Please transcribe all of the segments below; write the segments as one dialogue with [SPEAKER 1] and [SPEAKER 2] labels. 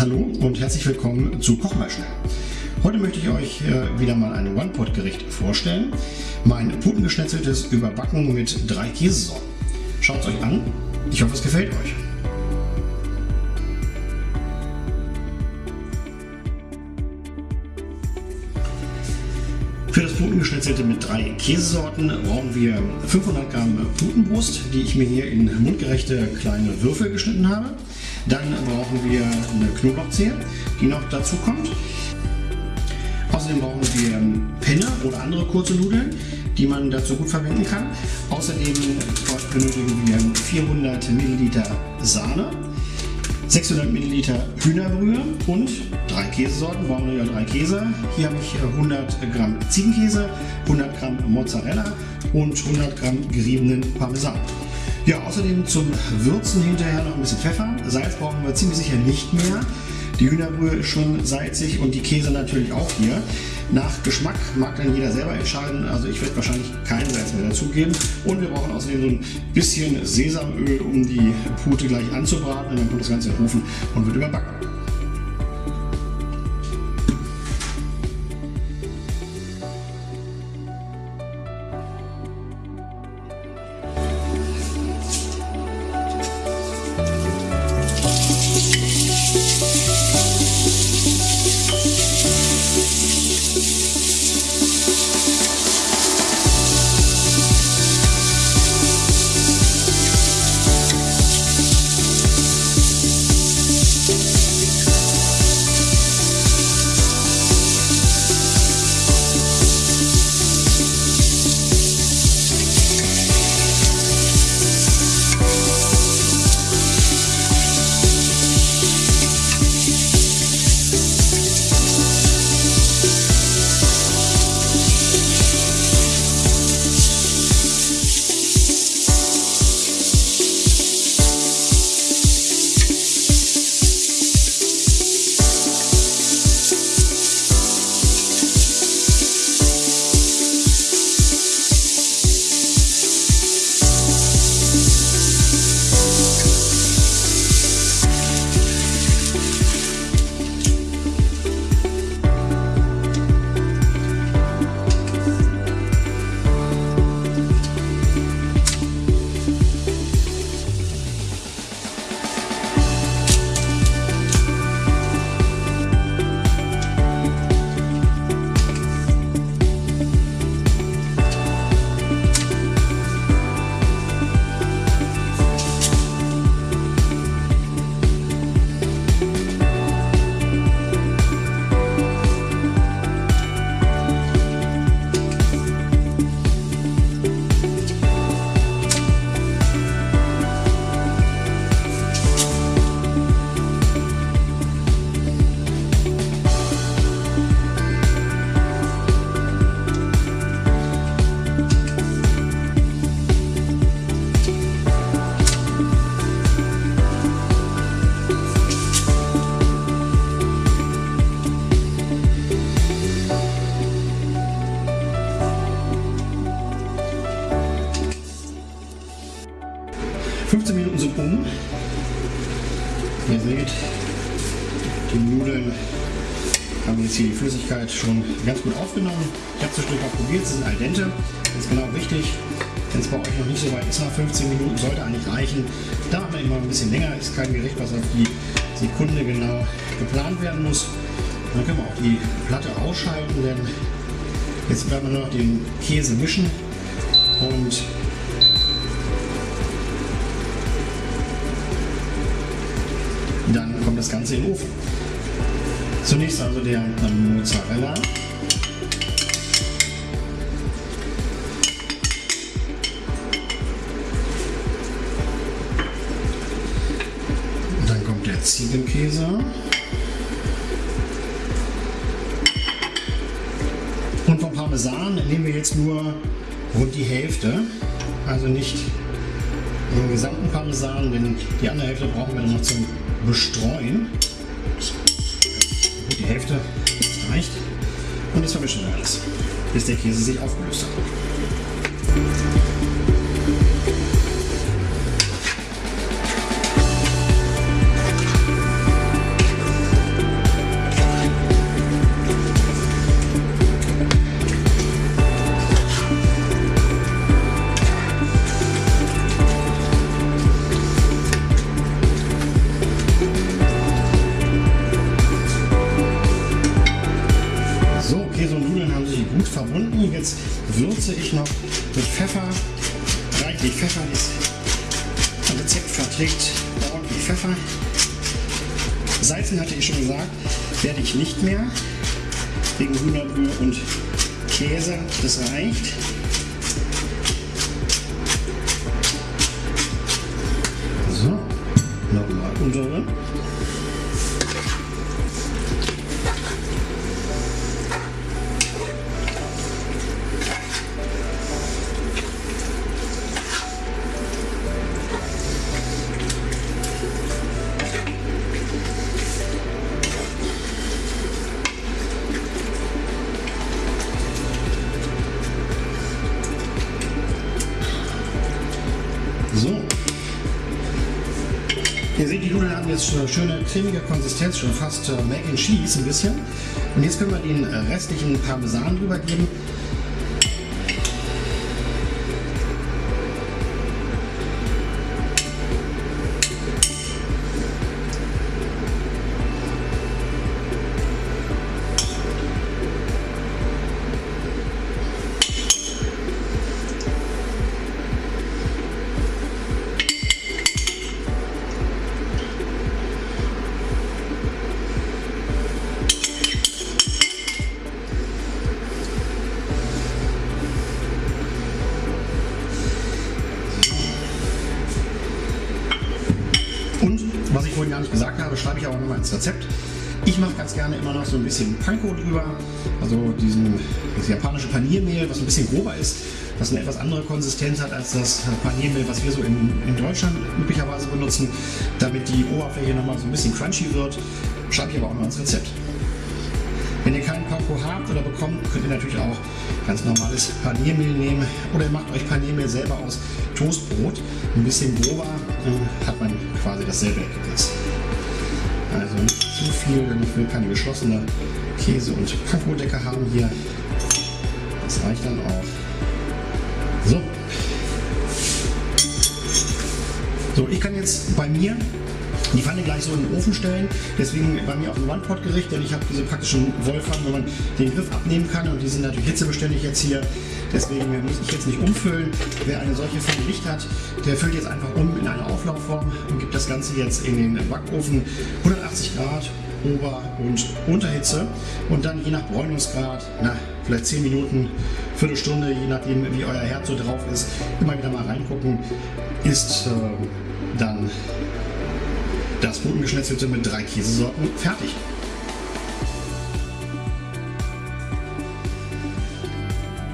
[SPEAKER 1] Hallo und herzlich willkommen zu Koch mal schnell. Heute möchte ich euch äh, wieder mal ein One-Pot-Gericht vorstellen. Mein putengeschnetzeltes Überbacken mit drei Käsesorten. Schaut es euch an. Ich hoffe, es gefällt euch. Für das Putengeschnetzelte mit drei Käsesorten brauchen wir 500 Gramm Putenbrust, die ich mir hier in mundgerechte kleine Würfel geschnitten habe. Dann brauchen wir eine Knoblauchzehe, die noch dazu kommt. Außerdem brauchen wir Penne oder andere kurze Nudeln, die man dazu gut verwenden kann. Außerdem benötigen wir 400 Milliliter Sahne, 600 Milliliter Hühnerbrühe und drei Käsesorten. Brauchen wir ja drei Käse. Hier habe ich 100 Gramm Ziegenkäse, 100 Gramm Mozzarella und 100 Gramm geriebenen Parmesan. Ja, außerdem zum Würzen hinterher noch ein bisschen Pfeffer. Salz brauchen wir ziemlich sicher nicht mehr. Die Hühnerbrühe ist schon salzig und die Käse natürlich auch hier. Nach Geschmack mag dann jeder selber entscheiden. Also ich werde wahrscheinlich kein Salz mehr dazugeben. Und wir brauchen außerdem so ein bisschen Sesamöl, um die Pute gleich anzubraten. Und dann kommt das Ganze in den Ofen und wird überbacken. Hier die Flüssigkeit schon ganz gut aufgenommen. Ich habe zwischendurch mal probiert, sie sind al dente. Das ist genau wichtig. Wenn es bei euch noch nicht so weit ist nach 15 Minuten, sollte eigentlich reichen. Da haben wir immer ein bisschen länger, ist kein Gericht, was auf die Sekunde genau geplant werden muss. Dann können wir auch die Platte ausschalten, denn jetzt werden wir noch den Käse mischen und Dann kommt das Ganze in den Ofen. Zunächst also der Mozzarella. Dann kommt der Ziegenkäse. Und vom Parmesan nehmen wir jetzt nur rund die Hälfte. Also nicht den gesamten Parmesan, denn die andere Hälfte brauchen wir dann noch zum bestreuen. Die Hälfte reicht. Und das vermischen wir alles, bis der Käse sich aufgelöst hat. Mit Pfeffer, reichlich Pfeffer. Das Rezept verträgt ordentlich Pfeffer. Salzen hatte ich schon gesagt, werde ich nicht mehr. Wegen Hühnerbrühe und Käse, das reicht. So, nochmal umrühren. So. Ihr seht, die Nudeln haben jetzt eine schöne cremige Konsistenz, schon fast äh, Mac and Cheese ein bisschen. Und jetzt können wir den restlichen Parmesan drüber geben. Vorhin gar nicht gesagt habe, schreibe ich auch nochmal ins Rezept. Ich mache ganz gerne immer noch so ein bisschen Panko drüber, also diesen, das japanische Paniermehl, was ein bisschen grober ist, was eine etwas andere Konsistenz hat als das Paniermehl, was wir so in, in Deutschland üblicherweise benutzen, damit die Oberfläche nochmal so ein bisschen crunchy wird. Schreibe ich aber auch noch ins Rezept. Wenn ihr keinen Panko habt oder bekommt, könnt ihr natürlich auch ganz normales Paniermehl nehmen oder ihr macht euch Paniermehl selber aus Toastbrot. Ein bisschen grober äh, hat man quasi dasselbe Ergebnis. Also nicht zu viel, denn ich will keine geschlossene Käse- und Panko-Decke haben hier. Das reicht dann auch. So. So, ich kann jetzt bei mir die Pfanne gleich so in den Ofen stellen. Deswegen bei mir auch ein One-Pot-Gericht, denn ich habe diese praktischen Wollpfannen, wo man den Griff abnehmen kann und die sind natürlich hitzebeständig jetzt hier. Deswegen muss ich jetzt nicht umfüllen. Wer eine solche Pfanne nicht hat, der füllt jetzt einfach um in eine Auflaufform und gibt das Ganze jetzt in den Backofen 180 Grad Ober- und Unterhitze und dann je nach Bräunungsgrad, na, vielleicht 10 Minuten, Viertelstunde, je nachdem wie euer Herd so drauf ist, immer wieder mal reingucken, ist äh, dann das Putengeschnetzelte mit drei Käsesorten fertig.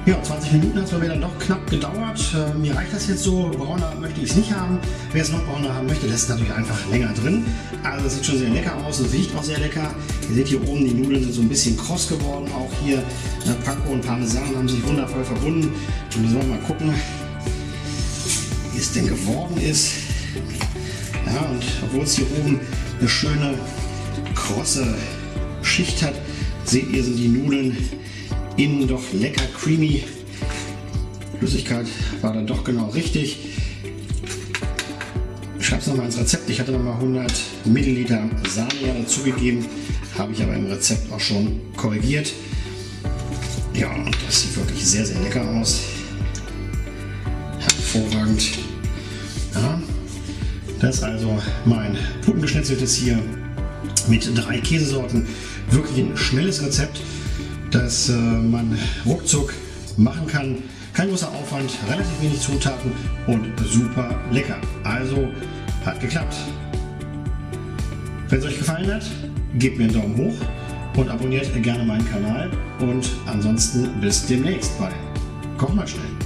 [SPEAKER 1] Ja, 20 Minuten hat es bei mir dann doch knapp gedauert. Äh, mir reicht das jetzt so. Brauner möchte ich es nicht haben. Wer es noch brauner haben möchte, lässt natürlich einfach länger drin. Also es sieht schon sehr lecker aus und riecht auch sehr lecker. Ihr seht hier oben, die Nudeln sind so ein bisschen kross geworden. Auch hier äh, Panko und Parmesan haben sich wundervoll verbunden. Und wir mal gucken, wie es denn geworden ist. Ja, und obwohl es hier oben eine schöne krosse Schicht hat, seht ihr, sind die Nudeln innen doch lecker creamy. Flüssigkeit war dann doch genau richtig. Ich schreibe es nochmal ins Rezept. Ich hatte nochmal 100 Milliliter Sahne dazugegeben, habe ich aber im Rezept auch schon korrigiert. Ja, und das sieht wirklich sehr, sehr lecker aus. Hervorragend. Ja, das ist also mein Puttengeschnetzeltes hier mit drei Käsesorten. Wirklich ein schnelles Rezept das äh, man ruckzuck machen kann. Kein großer Aufwand, relativ wenig Zutaten und super lecker. Also hat geklappt. Wenn es euch gefallen hat, gebt mir einen Daumen hoch und abonniert gerne meinen Kanal. Und ansonsten bis demnächst bei Koch mal schnell.